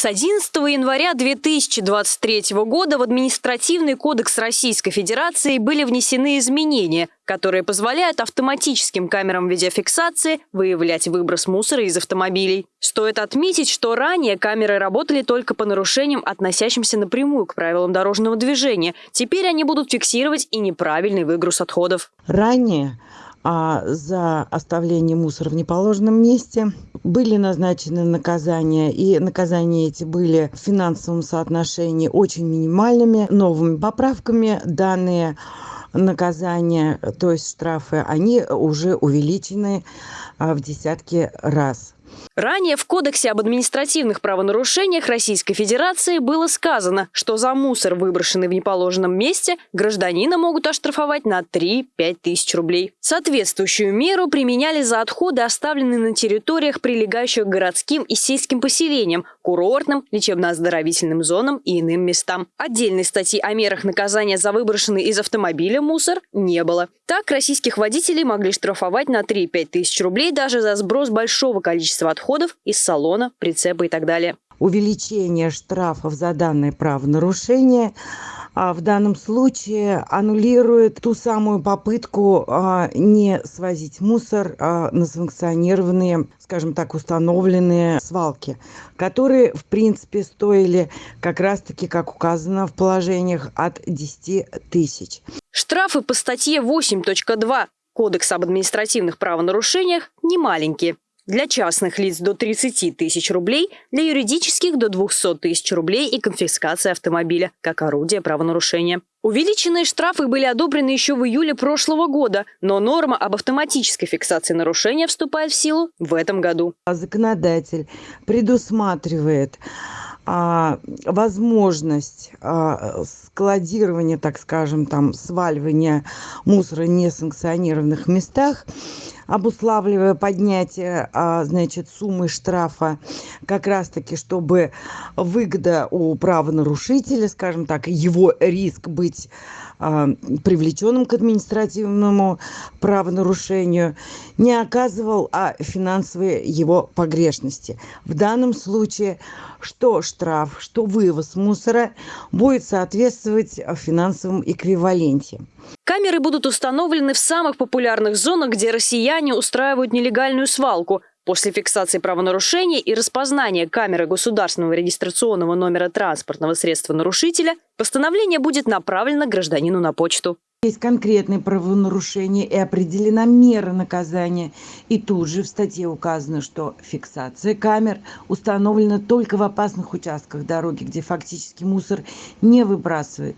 С 11 января 2023 года в Административный кодекс Российской Федерации были внесены изменения, которые позволяют автоматическим камерам видеофиксации выявлять выброс мусора из автомобилей. Стоит отметить, что ранее камеры работали только по нарушениям, относящимся напрямую к правилам дорожного движения. Теперь они будут фиксировать и неправильный выгруз отходов. Ранее а за оставление мусора в неположенном месте. Были назначены наказания, и наказания эти были в финансовом соотношении очень минимальными. Новыми поправками данные наказания, то есть штрафы, они уже увеличены а, в десятки раз. Ранее в Кодексе об административных правонарушениях Российской Федерации было сказано, что за мусор, выброшенный в неположенном месте, гражданина могут оштрафовать на 3-5 тысяч рублей. Соответствующую меру применяли за отходы, оставленные на территориях, прилегающих к городским и сельским поселениям, курортным, лечебно-оздоровительным зонам и иным местам. Отдельной статьи о мерах наказания за выброшенный из автомобиля мусор не было. Так российских водителей могли штрафовать на 3-5 тысяч рублей даже за сброс большого количества отходов из салона, прицепа и так далее. Увеличение штрафов за данное правонарушение а в данном случае аннулирует ту самую попытку а, не свозить мусор а, на санкционированные, скажем так, установленные свалки, которые, в принципе, стоили как раз-таки, как указано в положениях, от 10 тысяч. Штрафы по статье 8.2 Кодекса об административных правонарушениях не маленькие. Для частных лиц до 30 тысяч рублей, для юридических до 200 тысяч рублей и конфискация автомобиля как орудие правонарушения. Увеличенные штрафы были одобрены еще в июле прошлого года, но норма об автоматической фиксации нарушения вступает в силу в этом году. Законодатель предусматривает а, возможность а, складирования, так скажем, там, сваливания мусора в несанкционированных местах обуславливая поднятие а, значит суммы штрафа как раз таки чтобы выгода у правонарушителя скажем так его риск быть а, привлеченным к административному правонарушению не оказывал а финансовые его погрешности. В данном случае что штраф что вывоз мусора будет соответствовать финансовом эквиваленте. Камеры будут установлены в самых популярных зонах, где россияне устраивают нелегальную свалку. После фиксации правонарушения и распознания камеры государственного регистрационного номера транспортного средства нарушителя постановление будет направлено гражданину на почту. Есть конкретные правонарушения и определена мера наказания. И тут же в статье указано, что фиксация камер установлена только в опасных участках дороги, где фактически мусор не выбрасывает.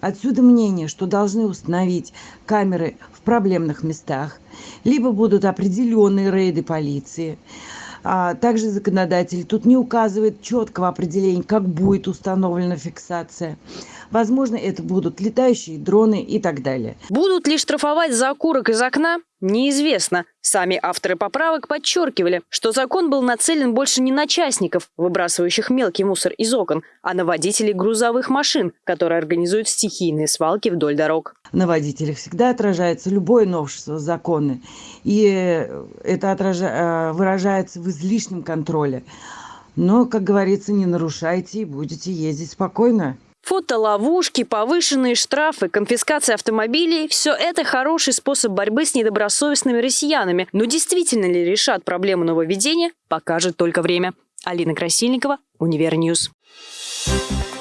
Отсюда мнение, что должны установить камеры в проблемных местах, либо будут определенные рейды полиции. А также законодатель тут не указывает четкого определения, как будет установлена фиксация. Возможно, это будут летающие дроны и так далее. Будут ли штрафовать за окурок из окна? Неизвестно. Сами авторы поправок подчеркивали, что закон был нацелен больше не на частников, выбрасывающих мелкий мусор из окон, а на водителей грузовых машин, которые организуют стихийные свалки вдоль дорог. На водителях всегда отражается любое новшество закона, и это отража... Э, выражается в излишнем контроле. Но, как говорится, не нарушайте и будете ездить спокойно. Фотоловушки, повышенные штрафы, конфискация автомобилей – все это хороший способ борьбы с недобросовестными россиянами. Но действительно ли решат проблему нововведения, покажет только время. Алина Красильникова, Универньюз. Thank